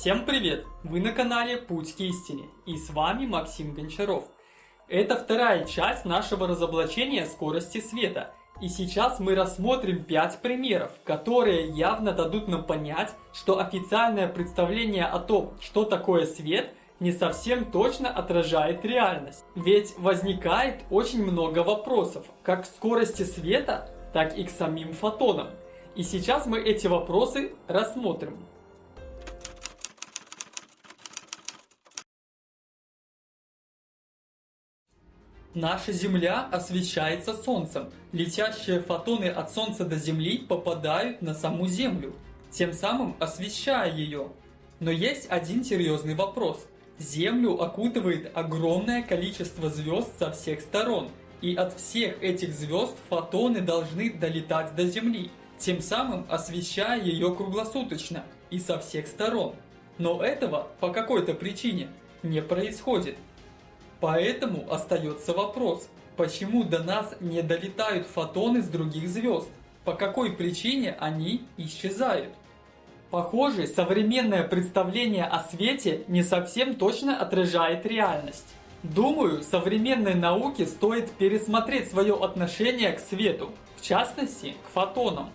Всем привет! Вы на канале Путь к истине и с вами Максим Гончаров. Это вторая часть нашего разоблачения скорости света. И сейчас мы рассмотрим 5 примеров, которые явно дадут нам понять, что официальное представление о том, что такое свет, не совсем точно отражает реальность. Ведь возникает очень много вопросов, как к скорости света, так и к самим фотонам. И сейчас мы эти вопросы рассмотрим. Наша Земля освещается Солнцем. Летящие фотоны от Солнца до Земли попадают на саму Землю, тем самым освещая ее. Но есть один серьезный вопрос. Землю окутывает огромное количество звезд со всех сторон, и от всех этих звезд фотоны должны долетать до Земли, тем самым освещая ее круглосуточно и со всех сторон. Но этого по какой-то причине не происходит. Поэтому остается вопрос, почему до нас не долетают фотоны с других звезд? По какой причине они исчезают? Похоже, современное представление о свете не совсем точно отражает реальность. Думаю, современной науке стоит пересмотреть свое отношение к свету, в частности, к фотонам.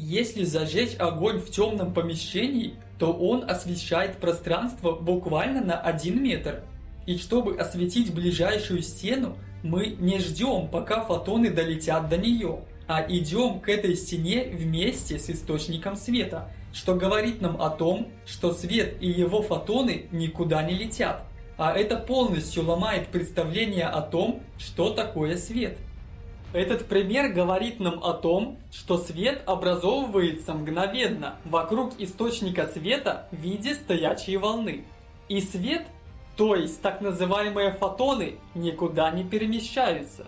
Если зажечь огонь в темном помещении, то он освещает пространство буквально на 1 метр. И чтобы осветить ближайшую стену, мы не ждем, пока фотоны долетят до нее, а идем к этой стене вместе с источником света, что говорит нам о том, что свет и его фотоны никуда не летят. А это полностью ломает представление о том, что такое свет. Этот пример говорит нам о том, что свет образовывается мгновенно вокруг источника света в виде стоячей волны. И свет, то есть так называемые фотоны, никуда не перемещаются.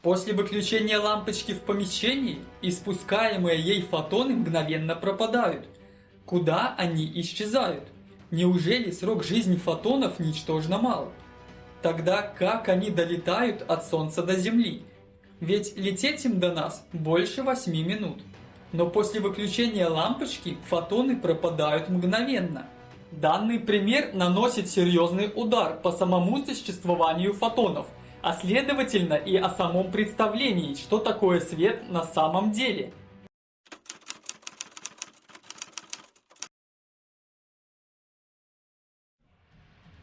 После выключения лампочки в помещении, испускаемые ей фотоны мгновенно пропадают. Куда они исчезают? Неужели срок жизни фотонов ничтожно мал? Тогда как они долетают от Солнца до Земли? Ведь лететь им до нас больше 8 минут. Но после выключения лампочки фотоны пропадают мгновенно. Данный пример наносит серьезный удар по самому существованию фотонов, а следовательно и о самом представлении, что такое свет на самом деле –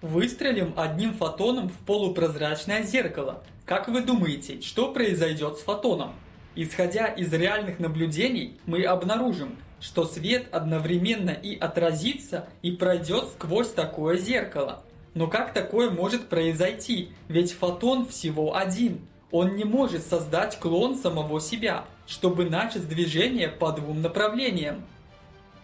Выстрелим одним фотоном в полупрозрачное зеркало. Как вы думаете, что произойдет с фотоном? Исходя из реальных наблюдений, мы обнаружим, что свет одновременно и отразится, и пройдет сквозь такое зеркало. Но как такое может произойти? Ведь фотон всего один. Он не может создать клон самого себя, чтобы начать движение по двум направлениям.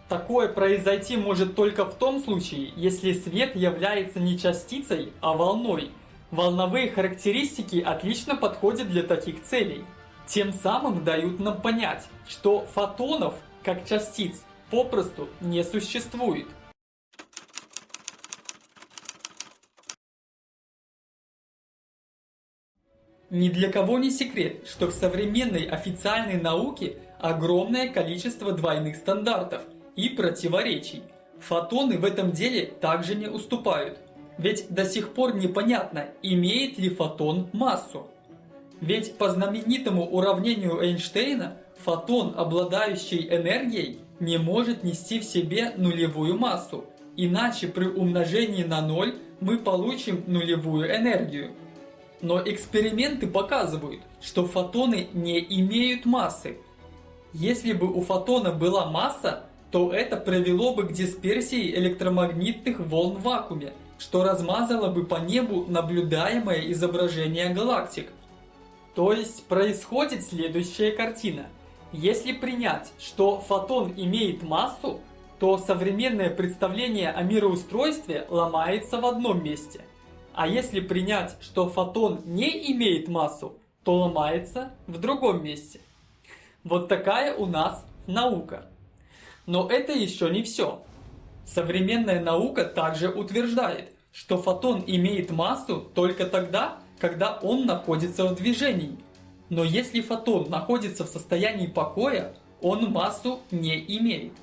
Такое произойти может только в том случае, если свет является не частицей, а волной. Волновые характеристики отлично подходят для таких целей. Тем самым дают нам понять, что фотонов, как частиц, попросту не существует. Ни для кого не секрет, что в современной официальной науке огромное количество двойных стандартов – и противоречий. Фотоны в этом деле также не уступают. Ведь до сих пор непонятно, имеет ли фотон массу. Ведь по знаменитому уравнению Эйнштейна, фотон, обладающий энергией, не может нести в себе нулевую массу. Иначе при умножении на ноль мы получим нулевую энергию. Но эксперименты показывают, что фотоны не имеют массы. Если бы у фотона была масса, то это привело бы к дисперсии электромагнитных волн в вакууме, что размазало бы по небу наблюдаемое изображение галактик. То есть происходит следующая картина. Если принять, что фотон имеет массу, то современное представление о мироустройстве ломается в одном месте. А если принять, что фотон не имеет массу, то ломается в другом месте. Вот такая у нас наука. Но это еще не все. Современная наука также утверждает, что фотон имеет массу только тогда, когда он находится в движении. Но если фотон находится в состоянии покоя, он массу не имеет.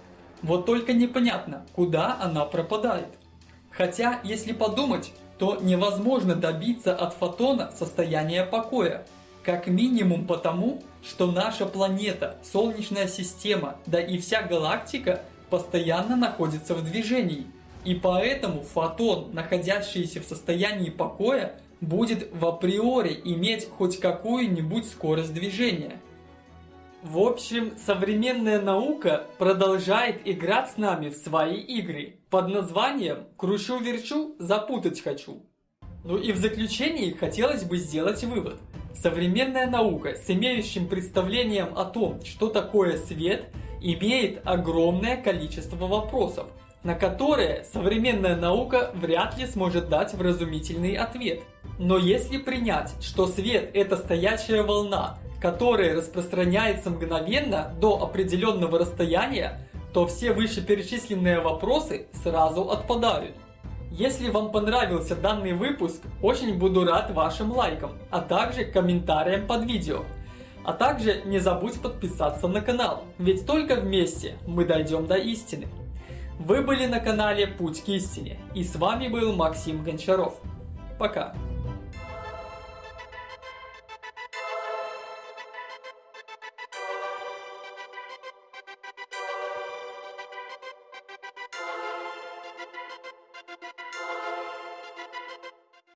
Вот только непонятно, куда она пропадает. Хотя, если подумать, то невозможно добиться от фотона состояния покоя. Как минимум потому, что наша планета, Солнечная система, да и вся галактика постоянно находится в движении. И поэтому фотон, находящийся в состоянии покоя, будет в априори иметь хоть какую-нибудь скорость движения. В общем, современная наука продолжает играть с нами в свои игры под названием «Кручу-верчу, запутать хочу». Ну и в заключении хотелось бы сделать вывод. Современная наука с имеющим представлением о том, что такое свет, имеет огромное количество вопросов, на которые современная наука вряд ли сможет дать вразумительный ответ. Но если принять, что свет это стоячая волна, которое распространяется мгновенно до определенного расстояния, то все вышеперечисленные вопросы сразу отпадают. Если вам понравился данный выпуск, очень буду рад вашим лайкам, а также комментариям под видео. А также не забудь подписаться на канал, ведь только вместе мы дойдем до истины. Вы были на канале Путь к истине, и с вами был Максим Гончаров. Пока.